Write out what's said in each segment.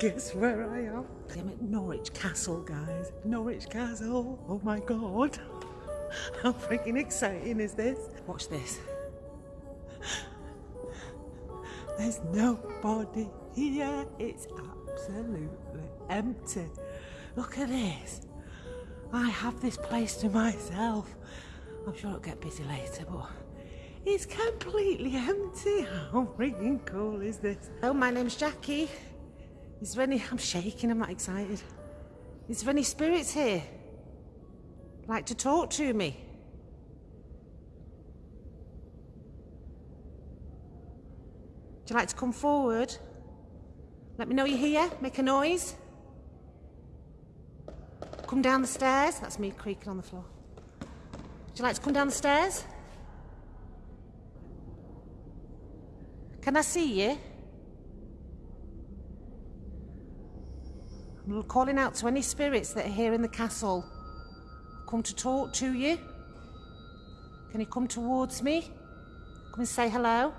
Guess where I am? I'm at Norwich Castle, guys. Norwich Castle. Oh my god. How freaking exciting is this? Watch this. There's nobody here. It's absolutely empty. Look at this. I have this place to myself. I'm sure it'll get busy later, but it's completely empty. How freaking cool is this? Oh, my name's Jackie. Is there any... I'm shaking, I'm not excited. Is there any spirits here? Like to talk to me? Would you like to come forward? Let me know you're here. Make a noise. Come down the stairs. That's me creaking on the floor. Would you like to come down the stairs? Can I see you? Calling out to any spirits that are here in the castle. Come to talk to you. Can you come towards me? Come and say hello.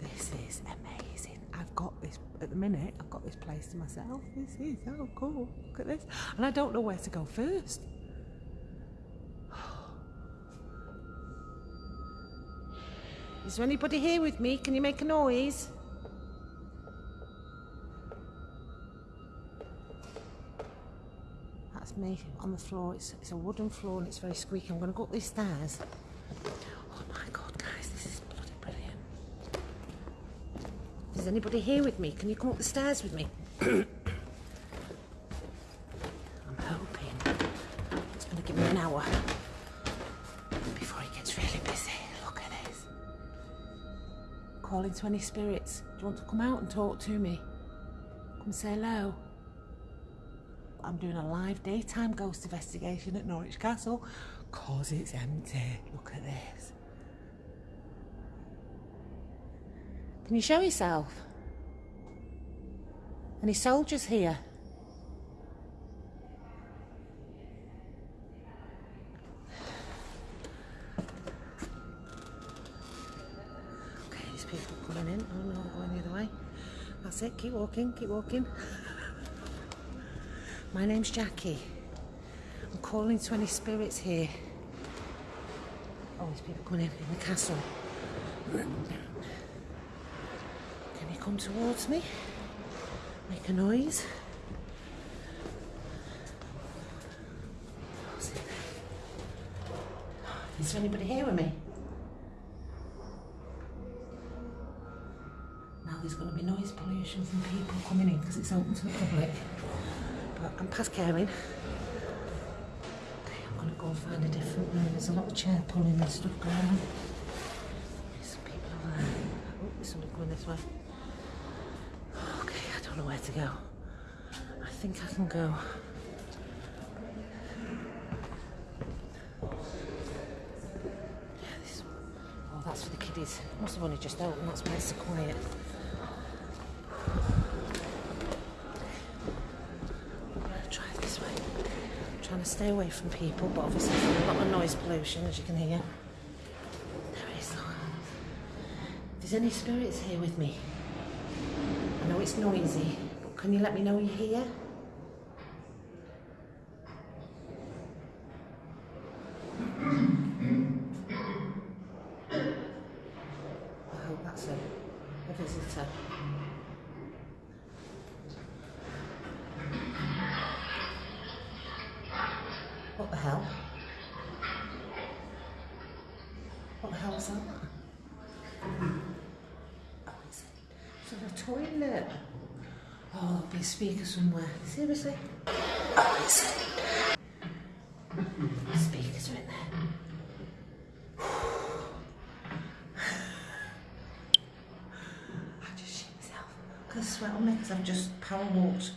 This is amazing. I've got this, at the minute, I've got this place to myself. This is so cool. Look at this. And I don't know where to go first. Is there anybody here with me? Can you make a noise? That's me on the floor. It's, it's a wooden floor and it's very squeaky. I'm going to go up these stairs. Oh my god, guys, this is bloody brilliant. Is anybody here with me? Can you come up the stairs with me? Calling to any spirits. Do you want to come out and talk to me? Come say hello. I'm doing a live daytime ghost investigation at Norwich Castle because it's empty. Look at this. Can you show yourself? Any soldiers here? It, keep walking, keep walking. My name's Jackie. I'm calling to any spirits here. Oh, there's people coming in in the castle. Can you come towards me? Make a noise. Is there anybody here with me? There's going to be noise pollution from people coming in because it's open to the public. But I'm past caring. Okay, I'm going to go and find a different room. There's a lot of chair pulling and stuff going on. There's some people over there. Oh, there's somebody going this way. Okay, I don't know where to go. I think I can go. Yeah, this. Oh, that's for the kiddies. Must have only just opened. That's why it's so quiet. I'm gonna try this way. I'm trying to stay away from people, but obviously there's a lot of noise pollution, as you can hear. If there's any spirits here with me, I know it's noisy, but can you let me know you're here? I hope that's a, a visitor. What the hell? What the hell is that? Oh, in a toilet. Oh, there'll be a speaker somewhere. Seriously? Oh. Speakers are in there. Because sweat on me because I've just power walked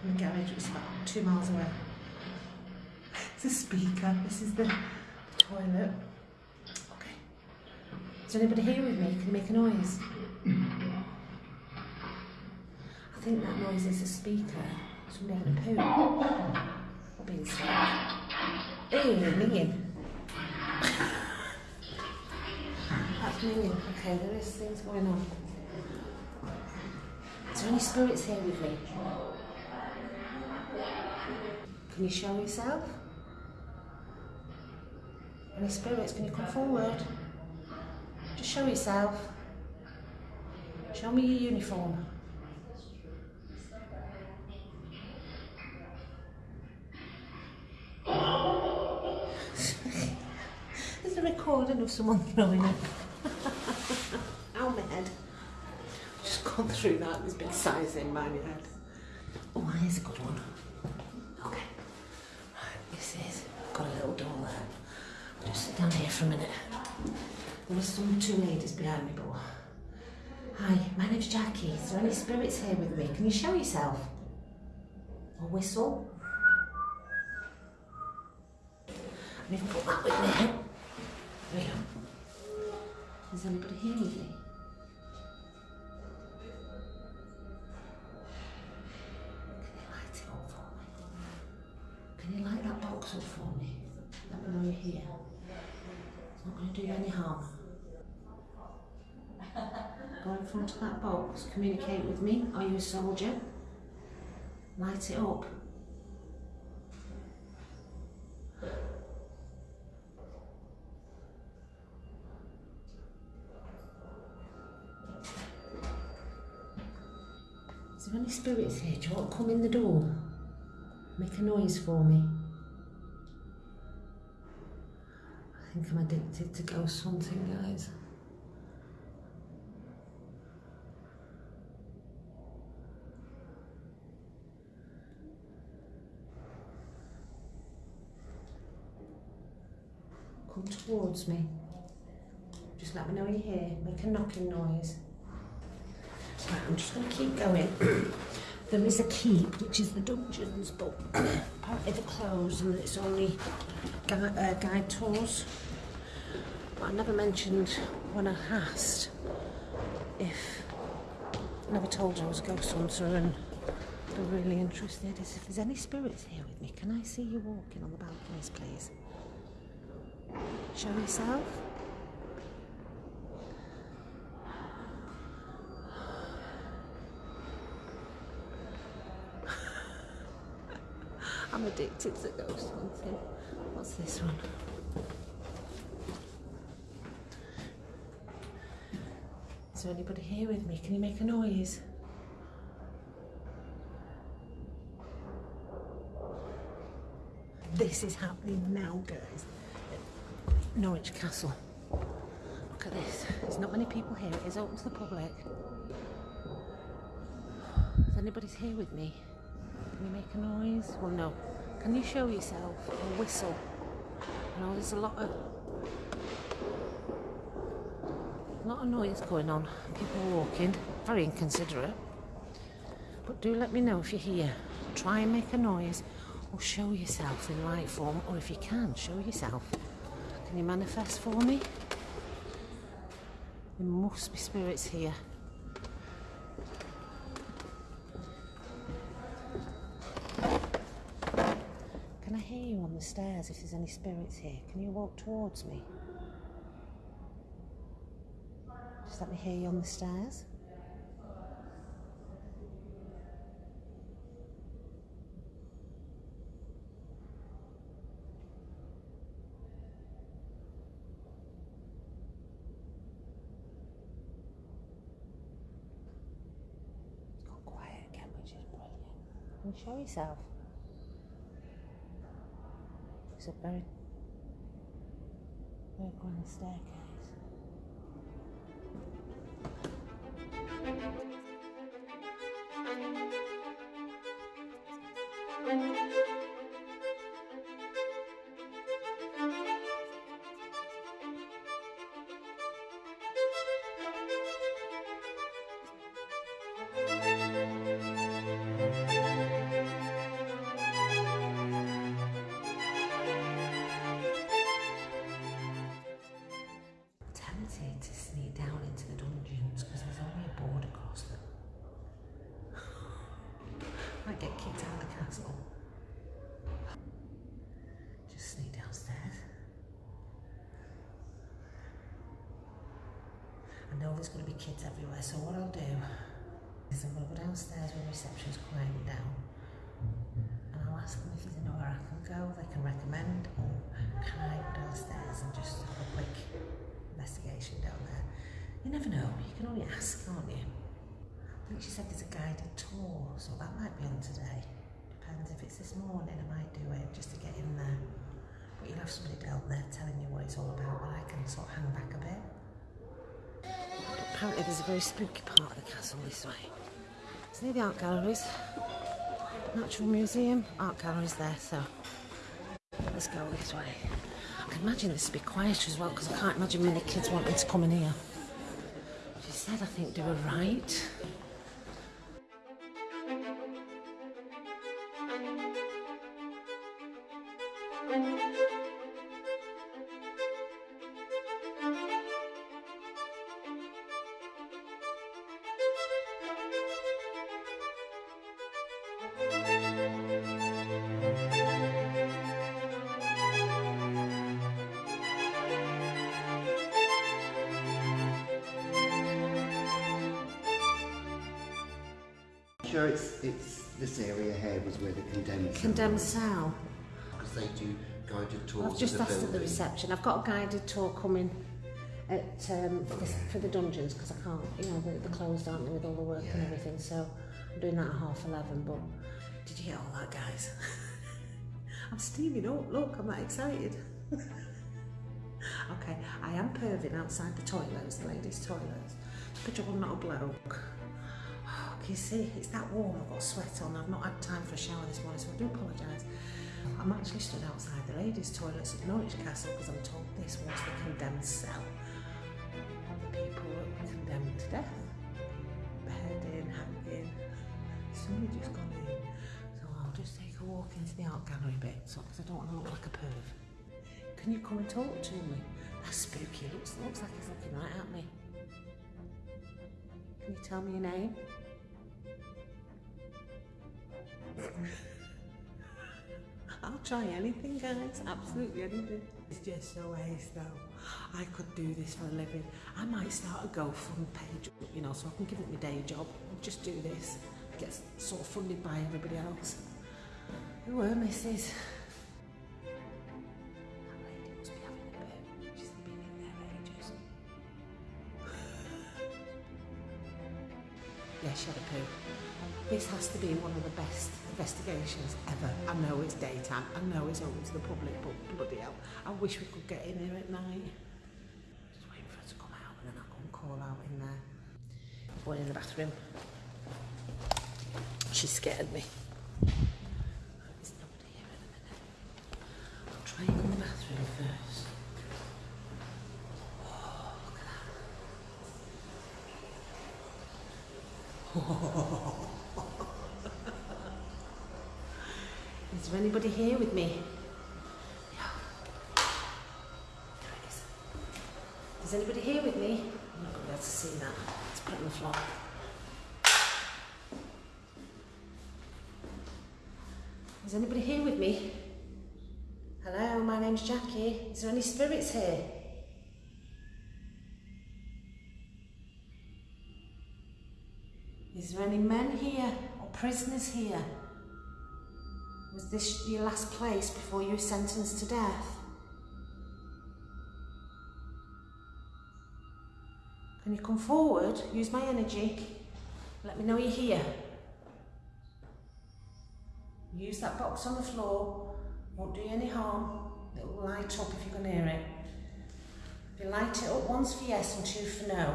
from the garage, which is about two miles away. A speaker. This is the toilet. Okay. Is there anybody here with me? Can you make a noise? I think that noise is a speaker. Somebody having a poo. Or being sick. Ew, minging. hanging. Okay, there is things going on. Is there any spirits here with me? Can you show yourself? Any spirits, can you come forward? Just show yourself. Show me your uniform. There's a recording of someone throwing up. Ow, my head. Just gone through that, this big size in my head. Oh, here's a good one. Okay. Right, this is, got a little door there. Just sit down here for a minute. There are some two ladies behind me, but. Hi, my name's Jackie. Is there any spirits here with me? Can you show yourself? Or whistle? And even put that with me. There we go. Is anybody here with me? Can you light it up for me? Can you light that box up for me? Let me know you're here. Not going to do you any harm. Go in front of that box, communicate with me. Are you a soldier? Light it up. Is there any spirits here? Do you want to come in the door? Make a noise for me. Think I'm addicted to ghost hunting, guys. Come towards me. Just let me know you're here. Make a knocking noise. Right, I'm just going to keep going. there is a keep, which is the dungeons, but apparently they're closed and it's only uh, guide tours. But I never mentioned when I asked if I never told her I was a ghost hunter and they're really interested is if there's any spirits here with me. Can I see you walking on the balconies, please? Show yourself. I'm addicted to ghost hunting. What's this one? Is there anybody here with me? Can you make a noise? This is happening now, guys. Norwich Castle. Look at this. There's not many people here. It is open to the public. If anybody's here with me, can you make a noise? Well, no. Can you show yourself or whistle? You know, there's a lot of a lot of noise going on. People walking. Very inconsiderate. But do let me know if you're here. Try and make a noise or show yourself in light form, or if you can, show yourself. Can you manifest for me? There must be spirits here. Can I hear you on the stairs if there's any spirits here? Can you walk towards me? Just let me hear you on the stairs. Quiet is brilliant. Show yourself? It's a very, very grand staircase. Know there's going to be kids everywhere, so what I'll do is I'm going to go downstairs when reception's quieting down and I'll ask them if there's anywhere I can go, they can recommend, or can I go downstairs and just have a quick investigation down there. You never know, you can only ask, can't you? I think she said there's a guided tour, so that might be on today. Depends if it's this morning, I might do it just to get in there. But you'll have somebody down there telling you what it's all about, but I can sort of hang back a bit. Apparently there's a very spooky part of the castle this way. It's near the art galleries. Natural Museum, art galleries there, so let's go this way. I can imagine this will be quiet as well because I can't imagine many kids wanting to come in here. She said, I think, do a right. Sure, it's it's this area here was where the condemned Condemned cell. because they do guided tours. I've just asked at the reception. I've got a guided tour coming at um, for, the, for the dungeons because I can't, you know, they're, they're closed, aren't they, with all the work and everything. So I'm doing that at half eleven. But did you get all that, guys? I'm steaming up. Look, I'm that excited. okay, I am perving outside the toilets, the ladies' toilets. Good job I'm not a bloke. You see? It's that warm. I've got sweat on. I've not had time for a shower this morning, so I do apologise. I'm actually stood outside the ladies' toilets at Norwich Castle because I'm told this was the condemned cell. The people were condemned to death. Beheading, hanging. Somebody just gone in. So I'll just take a walk into the art gallery bit so because I don't want to look like a perv. Can you come and talk to me? That's spooky. Looks looks like he's looking right at me. Can you tell me your name? I'll try anything, guys. Absolutely anything. It's just so ace, though. I could do this for a living. I might start a GoFund page, you know, so I can give it my day job. Just do this. Get sort of funded by everybody else. Who were Mrs. That lady must be having a bit. She's been in there ages. Yeah, she had a poo. This has to be one of the best investigations ever. I know it's daytime. I know it's open to the public, but bloody hell, I wish we could get in here at night. Just waiting for her to come out and then I'll go and call out in there. Going in the bathroom. She scared me. Is anybody here with me? I'm not going to be able to see that. Let's put it on the floor. Is anybody here with me? Hello, my name's Jackie. Is there any spirits here? Is there any men here or prisoners here? Was this your last place before you were sentenced to death? Can you come forward? Use my energy. Let me know you're here. Use that box on the floor. Won't do you any harm. It will light up if you can hear it. If you light it up once for yes and two for no.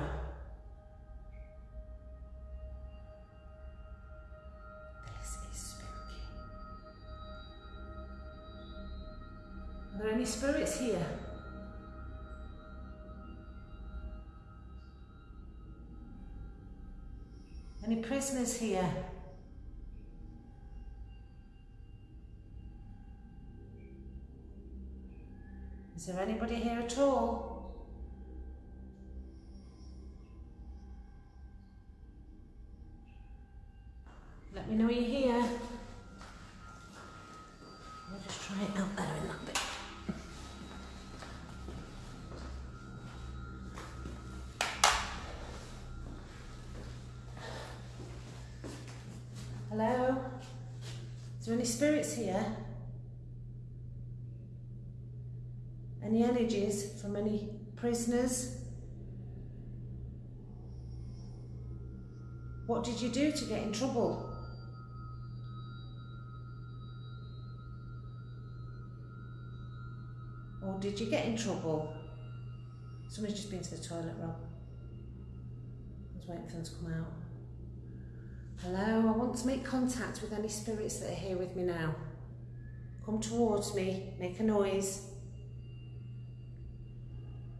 This is spooky. Are there any spirits here? Any prisoners here? Is there anybody here at all? Let me know you're here. I'll just try it out there in that bit. There any spirits here? Any energies from any prisoners? What did you do to get in trouble? Or did you get in trouble? Somebody's just been to the toilet, Rob. I was waiting for them to come out. Hello, I want to make contact with any spirits that are here with me now. Come towards me, make a noise.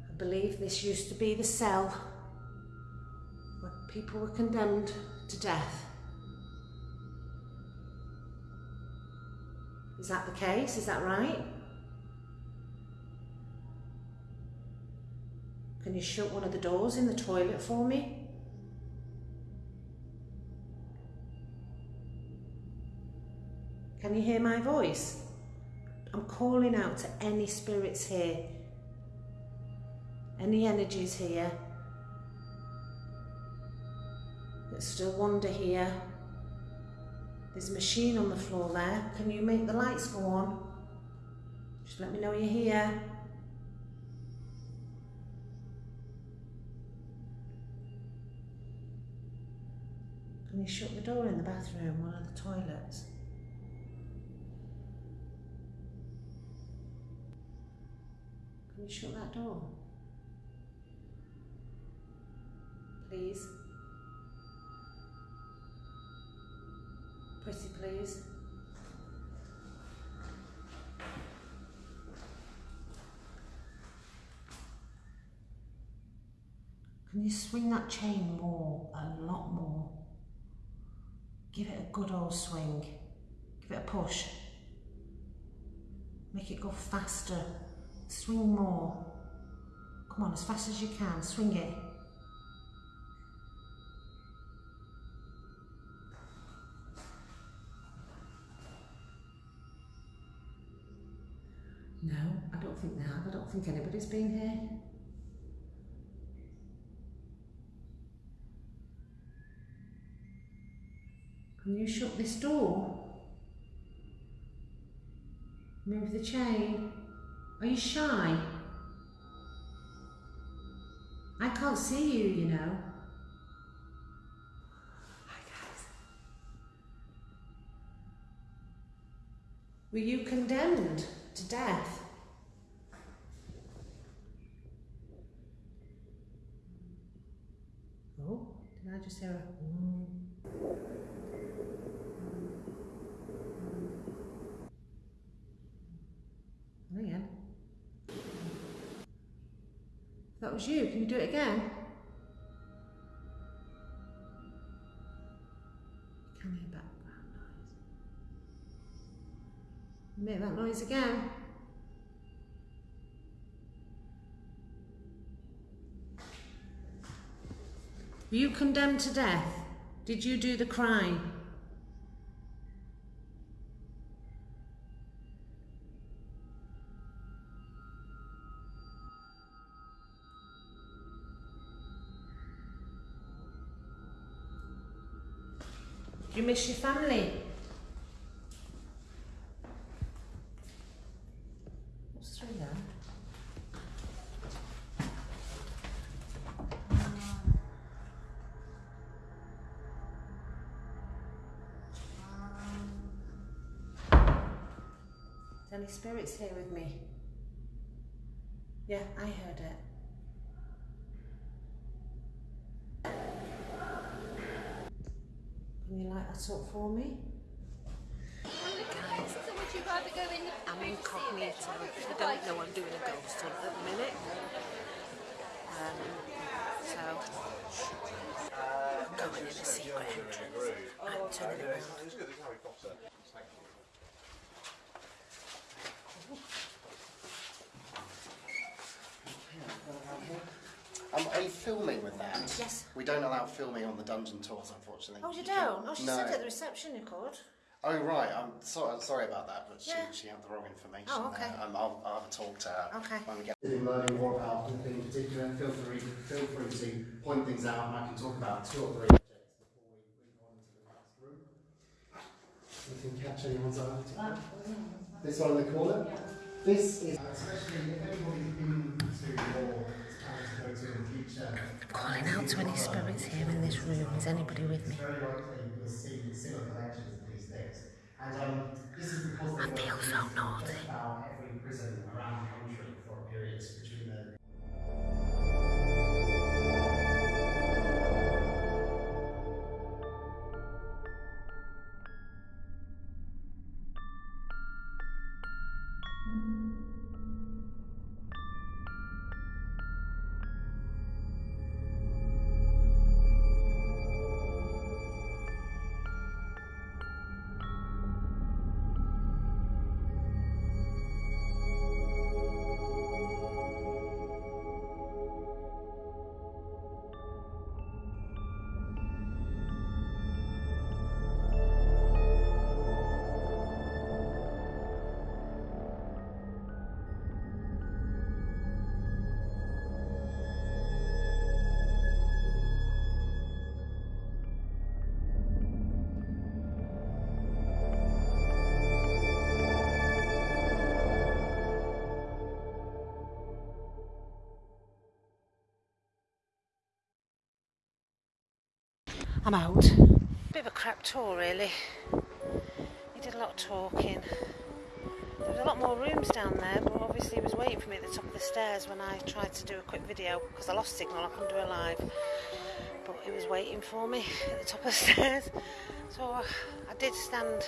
I believe this used to be the cell where people were condemned to death. Is that the case? Is that right? Can you shut one of the doors in the toilet for me? Can you hear my voice? I'm calling out to any spirits here, any energies here that still wander here. There's a machine on the floor there. Can you make the lights go on? Just let me know you're here. Can you shut the door in the bathroom, one of the toilets? Can you shut that door? Please. Pretty please. Can you swing that chain more, a lot more? Give it a good old swing. Give it a push. Make it go faster. Swing more. Come on, as fast as you can. Swing it. No, I don't think they have. I don't think anybody's been here. Can you shut this door? Move the chain. Are you shy? I can't see you, you know. Hi, guys. Were you condemned to death? Oh, did I just hear a... Mm. Again. That was you. Can you do it again? Can you noise? Make that noise again. Were you condemned to death? Did you do the crime? Your family? What's through there? Any spirits here with me? Yeah, I heard it. Can you light that up for me? Would you rather go in I'm room to see a bit, incognito. you I don't know I'm doing a ghost hunt at the minute. Um, so, I'm going in a secret entrance. I'm turning it around. Um, are you filming with that? Yes. We don't allow filming on the dungeon tours, unfortunately. Oh, you can- don't? Oh, she no. said at the reception you could. Oh, right. I'm sorry. I'm sorry about that, but she, Yeah. she had the wrong information Oh, okay. there. Um, I'll, I'll have a talk to her Okay. when we get. If you're learning more about anything in particular, feel free feel free to point things out, and I can talk about two or three objects before we, we go on into the next room. if you can catch anyone's eye. This one in the corner. This is especially if anybody's been to or Calling out to any spirits here in this room. Is anybody with me? It's very likely you'll I'm out. Bit of a crap tour, really. He did a lot of talking. There was a lot more rooms down there, but obviously he was waiting for me at the top of the stairs when I tried to do a quick video because I lost signal. I couldn't do a live, but he was waiting for me at the top of the stairs. So uh, I did stand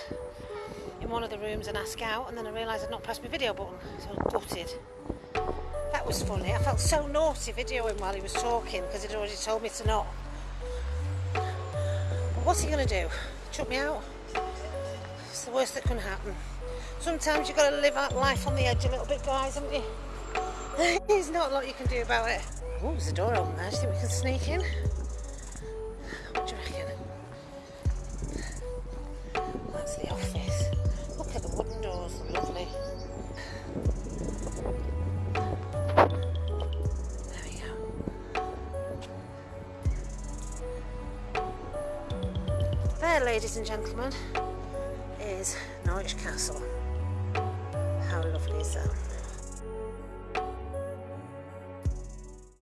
in one of the rooms and ask out, and then I realised I'd not pressed my video button, so I gutted. That was funny. I felt so naughty videoing while he was talking because he'd already told me to not. What's he going to do? Chuck me out? It's the worst that can happen. Sometimes you've got to live out life on the edge a little bit, guys, haven't you? There's not a lot you can do about it. Oh, there's a door open there. Do you think we can sneak in? Ladies and gentlemen, is Norwich Castle. How lovely is that?